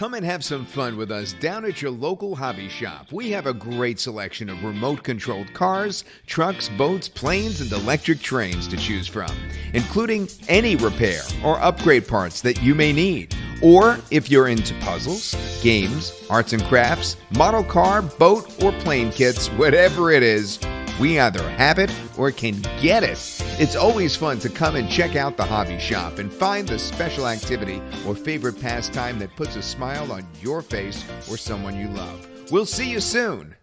Come and have some fun with us down at your local hobby shop. We have a great selection of remote controlled cars, trucks, boats, planes, and electric trains to choose from, including any repair or upgrade parts that you may need. Or if you're into puzzles, games, arts and crafts, model car, boat, or plane kits, whatever it is, we either have it or can get it. It's always fun to come and check out the hobby shop and find the special activity or favorite pastime that puts a smile on your face or someone you love. We'll see you soon.